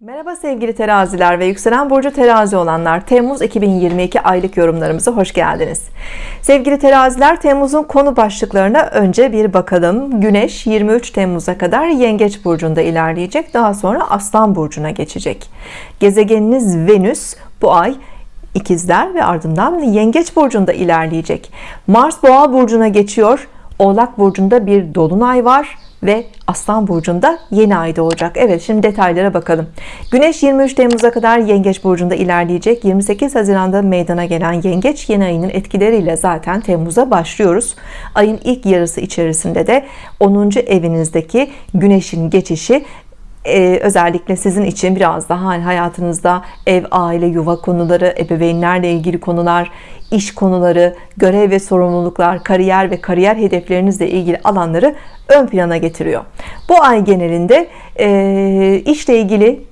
Merhaba sevgili teraziler ve yükselen burcu terazi olanlar. Temmuz 2022 aylık yorumlarımıza hoş geldiniz. Sevgili teraziler Temmuz'un konu başlıklarına önce bir bakalım. Güneş 23 Temmuz'a kadar Yengeç burcunda ilerleyecek. Daha sonra Aslan burcuna geçecek. Gezegeniniz Venüs bu ay ikizler ve ardından Yengeç burcunda ilerleyecek. Mars Boğa burcuna geçiyor. Oğlak burcunda bir dolunay var ve Aslan burcunda yeni ayda olacak Evet şimdi detaylara bakalım. Güneş 23 Temmuz'a kadar Yengeç burcunda ilerleyecek. 28 Haziran'da meydana gelen Yengeç yeni ayının etkileriyle zaten Temmuz'a başlıyoruz. Ayın ilk yarısı içerisinde de 10. evinizdeki Güneş'in geçişi ee, özellikle sizin için biraz daha hani hayatınızda ev, aile, yuva konuları, ebeveynlerle ilgili konular, iş konuları, görev ve sorumluluklar, kariyer ve kariyer hedeflerinizle ilgili alanları ön plana getiriyor. Bu ay genelinde e, işle ilgili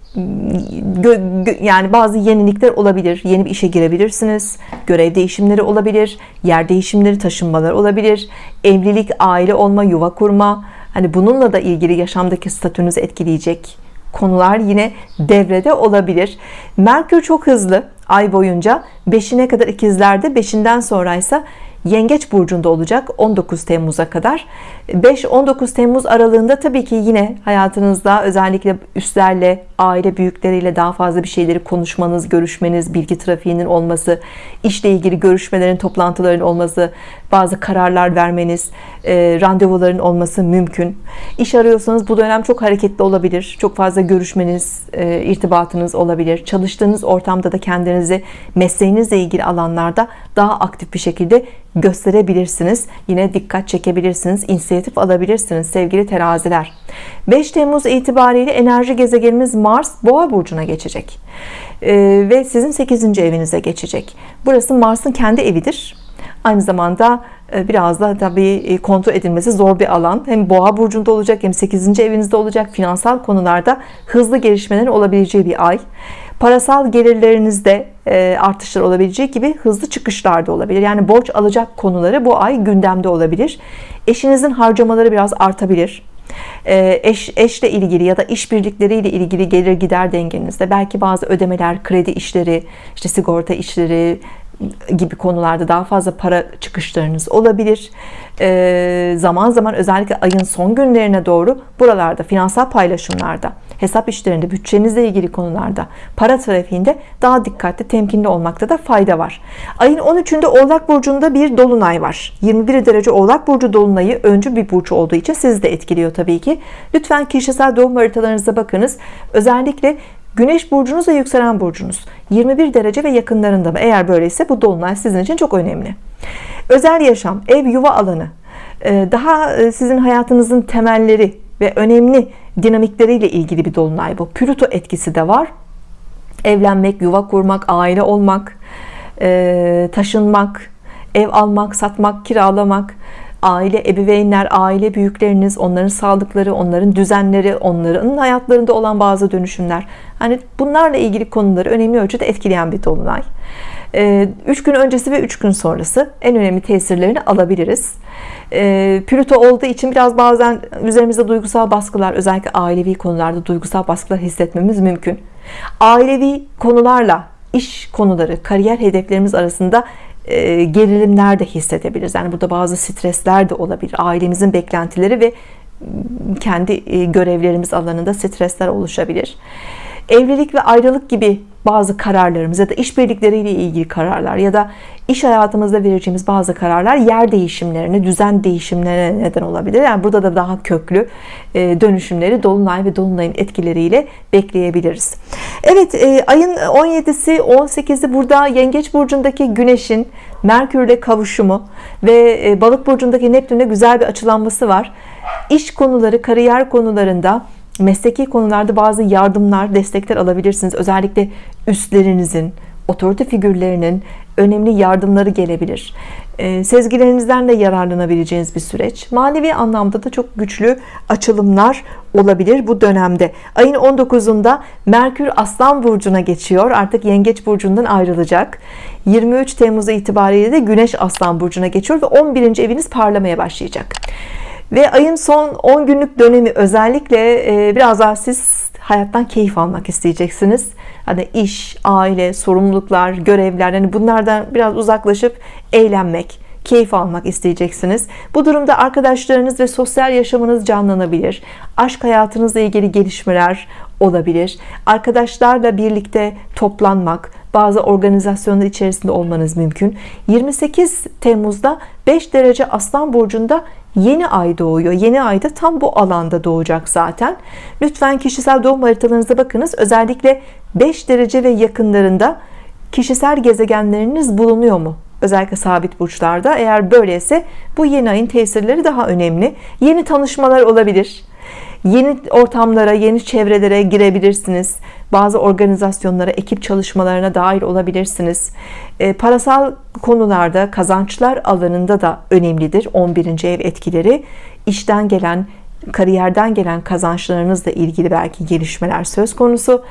yani bazı yenilikler olabilir yeni bir işe girebilirsiniz görev değişimleri olabilir yer değişimleri taşınmalar olabilir evlilik aile olma yuva kurma hani bununla da ilgili yaşamdaki statünüzü etkileyecek konular yine devrede olabilir. Merkür çok hızlı ay boyunca. 5'ine kadar ikizlerde 5'inden sonra ise Yengeç burcunda olacak 19 Temmuz'a kadar. 5-19 Temmuz aralığında tabii ki yine hayatınızda özellikle üstlerle aile büyükleriyle daha fazla bir şeyleri konuşmanız görüşmeniz bilgi trafiğinin olması işle ilgili görüşmelerin toplantıların olması bazı kararlar vermeniz e, randevuların olması mümkün. İş arıyorsanız bu dönem çok hareketli olabilir çok fazla görüşmeniz e, irtibatınız olabilir. Çalıştığınız ortamda da kendinizi mesleğinizle ilgili alanlarda daha aktif bir şekilde gösterebilirsiniz. Yine dikkat çekebilirsiniz inisiyatif alabilirsiniz sevgili teraziler. 5 Temmuz itibariyle enerji gezegenimiz Mars boğa burcuna geçecek. Ee, ve sizin 8. evinize geçecek. Burası Mars'ın kendi evidir aynı zamanda e, biraz da tabii e, kontrol edilmesi zor bir alan. Hem boğa burcunda olacak hem 8. evinizde olacak. Finansal konularda hızlı gelişmelerin olabileceği bir ay. Parasal gelirlerinizde e, artışlar olabileceği gibi hızlı çıkışlar da olabilir. Yani borç alacak konuları bu ay gündemde olabilir. Eşinizin harcamaları biraz artabilir. Eş, eşle ilgili ya da işbirlikleriyle ilgili gelir gider dengenizde. Belki bazı ödemeler kredi işleri işte sigorta işleri gibi konularda daha fazla para çıkışlarınız olabilir. Ee, zaman zaman özellikle ayın son günlerine doğru buralarda finansal paylaşımlarda hesap işlerinde bütçenizle ilgili konularda para trafiğinde daha dikkatli temkinli olmakta da fayda var. Ayın 13'ünde oğlak burcunda bir dolunay var. 21 derece oğlak burcu dolunayı öncü bir burç olduğu için sizi de etkiliyor tabii ki. Lütfen kişisel doğum haritalarınıza bakınız. Özellikle Güneş burcunuz ve yükselen burcunuz 21 derece ve yakınlarında mı? Eğer böyleyse bu dolunay sizin için çok önemli. Özel yaşam, ev, yuva alanı, e, daha e, sizin hayatınızın temelleri ve önemli dinamikleriyle ilgili bir dolunay bu. Plüto etkisi de var. Evlenmek, yuva kurmak, aile olmak, e, taşınmak, ev almak, satmak, kiralamak, aile ebeveynler aile büyükleriniz onların sağlıkları onların düzenleri onların hayatlarında olan bazı dönüşümler. Hani bunlarla ilgili konuları önemli ölçüde etkileyen bir dolunay. 3 ee, gün öncesi ve 3 gün sonrası en önemli tesirlerini alabiliriz. Ee, Plüto olduğu için biraz bazen üzerimizde duygusal baskılar özellikle ailevi konularda duygusal baskılar hissetmemiz mümkün. Ailevi konularla iş konuları kariyer hedeflerimiz arasında e, gerilimler de hissedebiliriz. Yani burada bazı stresler de olabilir. Ailemizin beklentileri ve kendi e, görevlerimiz alanında stresler oluşabilir evlilik ve ayrılık gibi bazı kararlarımız ya da işbirlikleriyle ilgili kararlar ya da iş hayatımızda vereceğimiz bazı kararlar yer değişimlerine, düzen değişimlerine neden olabilir. Yani burada da daha köklü e, dönüşümleri Dolunay ve Dolunay'ın etkileriyle bekleyebiliriz. Evet e, ayın 17'si 18'i burada Yengeç Burcu'ndaki Güneş'in Merkür'le kavuşumu ve e, Balık Burcu'ndaki Neptün'le güzel bir açılanması var. İş konuları, kariyer konularında mesleki konularda bazı yardımlar, destekler alabilirsiniz. Özellikle üstlerinizin, otorite figürlerinin önemli yardımları gelebilir. E, sezgilerinizden de yararlanabileceğiniz bir süreç. Manevi anlamda da çok güçlü açılımlar olabilir bu dönemde. Ayın 19'unda Merkür Aslan Burcu'na geçiyor. Artık Yengeç Burcu'ndan ayrılacak. 23 Temmuz itibariyle de Güneş Aslan Burcu'na geçiyor ve 11. eviniz parlamaya başlayacak ve ayın son 10 günlük dönemi özellikle e, biraz daha siz hayattan keyif almak isteyeceksiniz. Hani iş, aile, sorumluluklar, görevler hani bunlardan biraz uzaklaşıp eğlenmek, keyif almak isteyeceksiniz. Bu durumda arkadaşlarınız ve sosyal yaşamınız canlanabilir. Aşk hayatınızla ilgili gelişmeler olabilir. Arkadaşlarla birlikte toplanmak, bazı organizasyonlar içerisinde olmanız mümkün. 28 Temmuz'da 5 derece Aslan Burcu'nda yeni ay doğuyor. Yeni ayda tam bu alanda doğacak zaten. Lütfen kişisel doğum haritalarınıza bakınız. Özellikle 5 derece ve yakınlarında kişisel gezegenleriniz bulunuyor mu? Özellikle sabit burçlarda. Eğer böyleyse bu yeni ayın tesirleri daha önemli. Yeni tanışmalar olabilir. Yeni ortamlara, yeni çevrelere girebilirsiniz. Bazı organizasyonlara, ekip çalışmalarına dahil olabilirsiniz. E, parasal konularda, kazançlar alanında da önemlidir 11. ev etkileri. İşten gelen, kariyerden gelen kazançlarınızla ilgili belki gelişmeler söz konusu.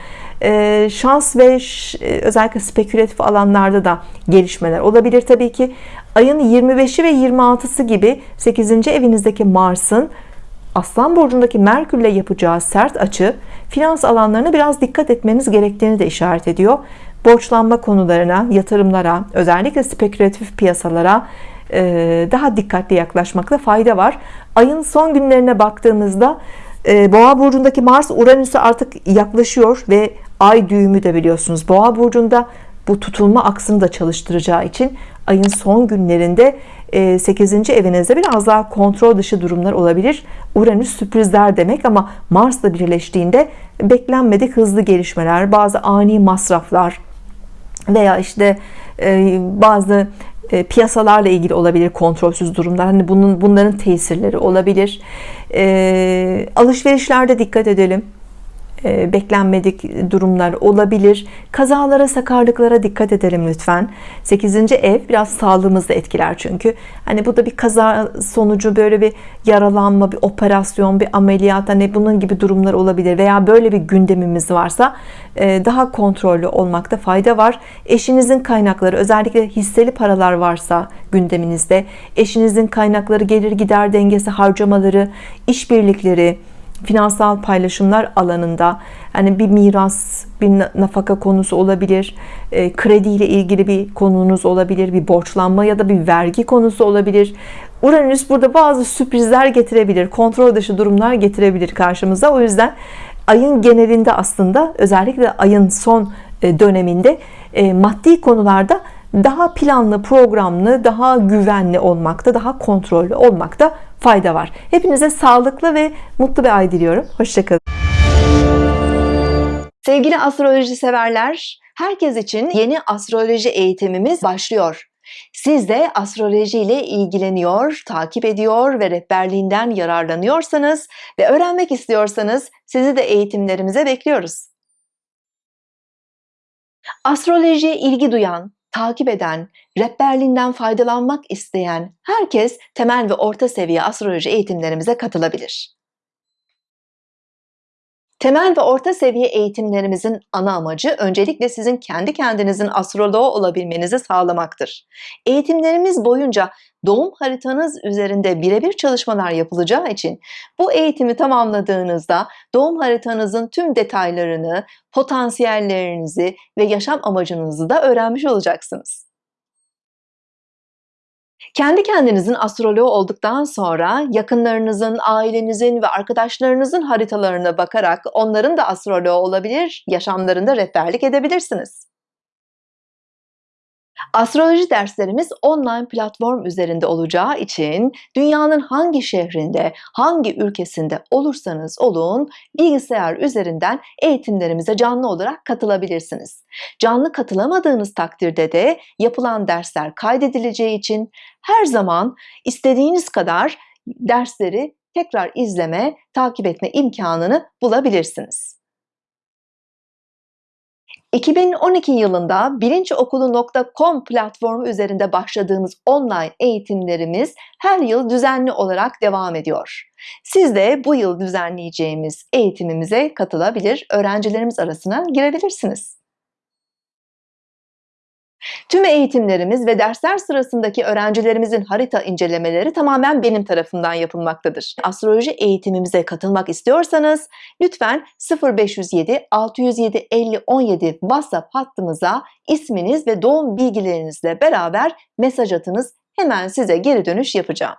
E, şans ve e, özellikle spekülatif alanlarda da gelişmeler olabilir tabii ki. Ayın 25'i ve 26'sı gibi 8. evinizdeki Mars'ın Aslan burcundaki Merkürle yapacağı sert açı finans alanlarına biraz dikkat etmeniz gerektiğini de işaret ediyor. Borçlanma konularına, yatırımlara, özellikle spekülatif piyasalara e, daha dikkatli yaklaşmakta fayda var. Ayın son günlerine baktığımızda e, Boğa burcundaki Mars Uranüs'e artık yaklaşıyor ve ay düğümü de biliyorsunuz Boğa burcunda bu tutulma aksını da çalıştıracağı için ayın son günlerinde 8. E, evinizde biraz daha kontrol dışı durumlar olabilir. Uranüs sürprizler demek ama Mars'la birleştiğinde beklenmedik hızlı gelişmeler, bazı ani masraflar veya işte e, bazı e, piyasalarla ilgili olabilir kontrolsüz durumlar. Hani bunun bunların tesirleri olabilir. Alışverişlerde dikkat edelim beklenmedik durumlar olabilir. Kazalara, sakarlıklara dikkat edelim lütfen. 8. ev biraz sağlığımızda etkiler çünkü. Hani bu da bir kaza sonucu böyle bir yaralanma, bir operasyon, bir ameliyat hani bunun gibi durumlar olabilir veya böyle bir gündemimiz varsa e, daha kontrollü olmakta fayda var. Eşinizin kaynakları özellikle hisseli paralar varsa gündeminizde eşinizin kaynakları gelir gider dengesi harcamaları işbirlikleri finansal paylaşımlar alanında hani bir miras, bir nafaka konusu olabilir, e, kredi ile ilgili bir konunuz olabilir, bir borçlanma ya da bir vergi konusu olabilir. Uranüs burada bazı sürprizler getirebilir, kontrol dışı durumlar getirebilir karşımıza. O yüzden ayın genelinde aslında özellikle ayın son e, döneminde e, maddi konularda daha planlı, programlı, daha güvenli olmakta, daha kontrollü olmakta fayda var. Hepinize sağlıklı ve mutlu bir ay diliyorum. Hoşçakalın. Sevgili astroloji severler, herkes için yeni astroloji eğitimimiz başlıyor. Siz de astroloji ile ilgileniyor, takip ediyor ve rehberliğinden yararlanıyorsanız ve öğrenmek istiyorsanız sizi de eğitimlerimize bekliyoruz. Astrolojiye ilgi duyan, takip eden, rehberliğinden faydalanmak isteyen herkes temel ve orta seviye astroloji eğitimlerimize katılabilir. Temel ve orta seviye eğitimlerimizin ana amacı öncelikle sizin kendi kendinizin astroloğu olabilmenizi sağlamaktır. Eğitimlerimiz boyunca doğum haritanız üzerinde birebir çalışmalar yapılacağı için bu eğitimi tamamladığınızda doğum haritanızın tüm detaylarını, potansiyellerinizi ve yaşam amacınızı da öğrenmiş olacaksınız. Kendi kendinizin astroloğu olduktan sonra yakınlarınızın, ailenizin ve arkadaşlarınızın haritalarına bakarak onların da astroloğu olabilir, yaşamlarında rehberlik edebilirsiniz. Astroloji derslerimiz online platform üzerinde olacağı için dünyanın hangi şehrinde, hangi ülkesinde olursanız olun bilgisayar üzerinden eğitimlerimize canlı olarak katılabilirsiniz. Canlı katılamadığınız takdirde de yapılan dersler kaydedileceği için her zaman istediğiniz kadar dersleri tekrar izleme, takip etme imkanını bulabilirsiniz. 2012 yılında bilinçokulu.com platformu üzerinde başladığımız online eğitimlerimiz her yıl düzenli olarak devam ediyor. Siz de bu yıl düzenleyeceğimiz eğitimimize katılabilir, öğrencilerimiz arasına girebilirsiniz. Tüm eğitimlerimiz ve dersler sırasındaki öğrencilerimizin harita incelemeleri tamamen benim tarafından yapılmaktadır. Astroloji eğitimimize katılmak istiyorsanız lütfen 0507 607 50 17 WhatsApp hattımıza isminiz ve doğum bilgilerinizle beraber mesaj atınız. Hemen size geri dönüş yapacağım.